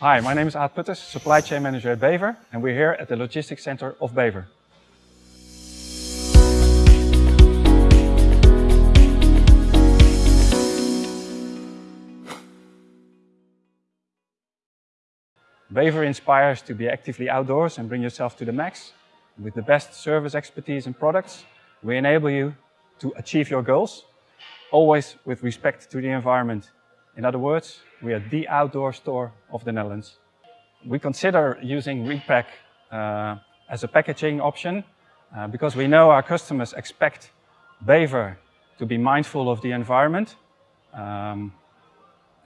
Hi, my name is Aad Putters, Supply Chain Manager at Bever, and we're here at the Logistics Center of Bever. Bever inspires to be actively outdoors and bring yourself to the max. With the best service expertise and products, we enable you to achieve your goals, always with respect to the environment. In other words, we are the outdoor store of the Netherlands. We consider using Repack uh, as a packaging option uh, because we know our customers expect Bever to be mindful of the environment. Um,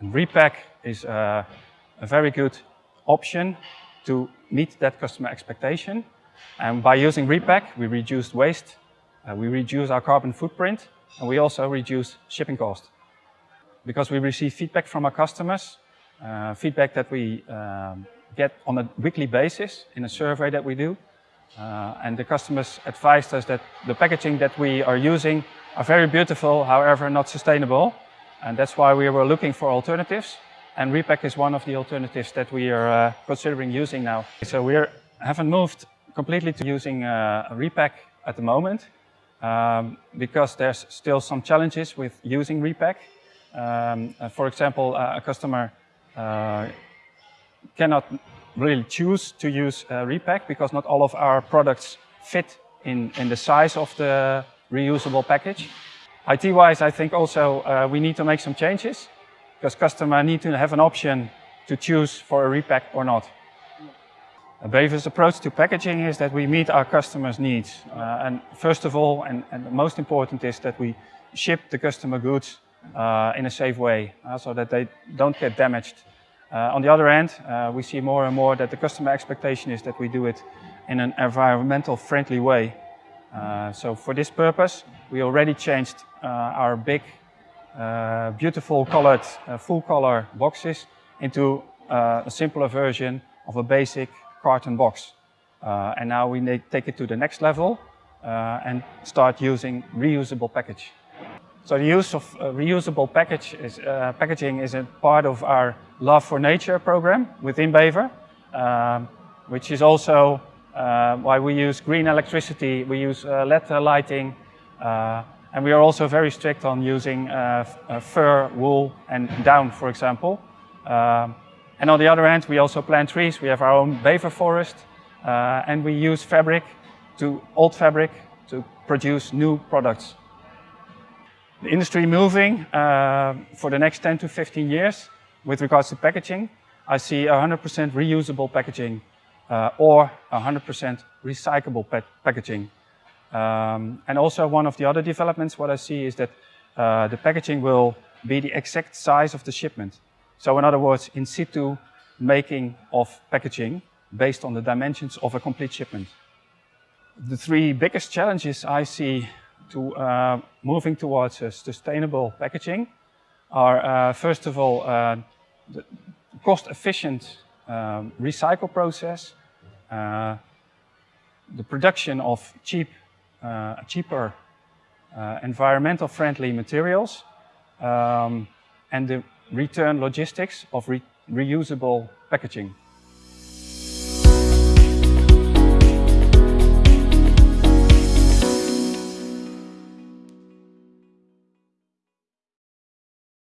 and Repack is uh, a very good option to meet that customer expectation. And by using Repack, we reduce waste, uh, we reduce our carbon footprint, and we also reduce shipping cost. Because we receive feedback from our customers, uh, feedback that we um, get on a weekly basis in a survey that we do. Uh, and the customers advised us that the packaging that we are using are very beautiful, however not sustainable. And that's why we were looking for alternatives. And Repack is one of the alternatives that we are uh, considering using now. So we are, haven't moved completely to using uh, Repack at the moment um, because there's still some challenges with using Repack. Um, uh, for example, uh, a customer uh, cannot really choose to use Repack because not all of our products fit in, in the size of the reusable package. IT-wise, I think also uh, we need to make some changes because customer need to have an option to choose for a repack or not. Bever's approach to packaging is that we meet our customers' needs. Uh, and first of all, and, and, the most important is that we ship the customer goods in a safe way uh, so that they don't get damaged. Uh, on the other hand, uh, we see more and more that the customer expectation is that we do it in an environmental friendly way. Uh, so for this purpose, we already changed our big uh, beautiful colored uh, full color boxes into uh, a simpler version of a basic carton box. and now we take it to the next level and start using reusable package. So the use of uh, reusable package is, uh, packaging is a part of our Love for Nature program within Bever, um, which is also uh, why we use green electricity, we use LED lighting, and we are also very strict on using uh, uh, fur, wool and down, for example. Um, and on the other hand, we also plant trees. We have our own beaver forest uh, and we use fabric to old fabric to produce new products. The industry moving uh, for the next 10 to 15 years with regards to packaging, I see 100% reusable packaging uh, or 100% recyclable pa packaging. Um, and also one of the other developments, what I see is that uh, the packaging will be the exact size of the shipment. So in other words, in situ making of packaging based on the dimensions of a complete shipment. The three biggest challenges I see to uh, moving towards a sustainable packaging are, uh, first of all, uh, the cost-efficient um, recycle process, uh, the production of cheap cheaper uh, environmental friendly materials um, and the return logistics of re reusable packaging.